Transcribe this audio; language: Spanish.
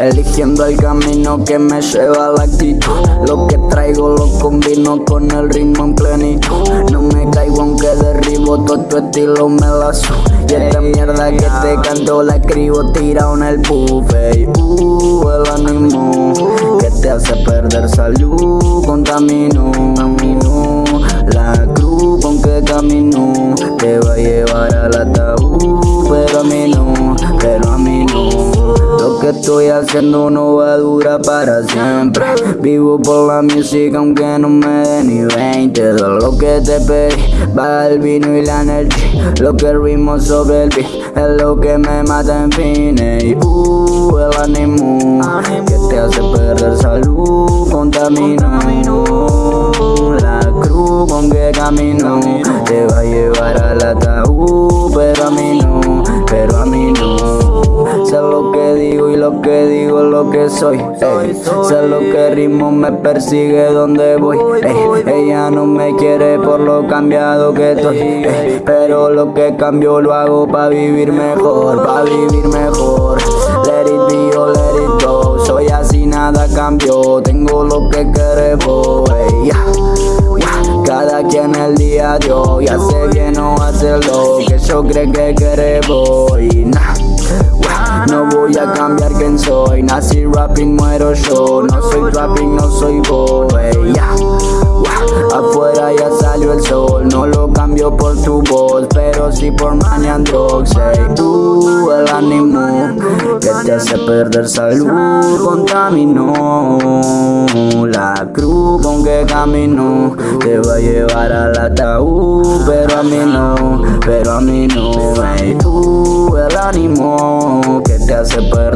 Eligiendo el camino que me lleva a la actitud. Lo que traigo lo combino con el ritmo en plenitud. No me caigo aunque derribo todo tu estilo me lazo. Y esta mierda que te canto la escribo tirado en el buffet. Uh, el ánimo que te hace perder salud Contamino, la cruz con que camino. Te estoy haciendo no va a durar para siempre. Vivo por la música aunque no me dé ni 20 De lo que te pedí va el vino y la energía. Lo que ritmo sobre el beat es lo que me mata en fin y, uh, el ánimo que te hace perder salud Contamino. La cruz con que camino lo que digo lo que soy ey. Sé lo que ritmo me persigue donde voy ey. Ella no me quiere por lo cambiado que estoy ey. Pero lo que cambio lo hago pa' vivir mejor Pa' vivir mejor Let it be or let it go Soy así nada cambió Tengo lo que queremos. Cada quien el día de hoy hace bien o hace lo que yo creo que queremos y nah. No voy a cambiar quién soy, nací rapping, muero yo. No soy rapping, no soy boy, yeah. Afuera ya salió el sol, no lo cambio por tu voz Pero sí por money and drugs, tú el ánimo Que te hace perder salud, contaminó La cruz con que camino. Te va a llevar al ataúd Pero a mí no, pero a mí no, hey, tú el ánimo Que te hace perder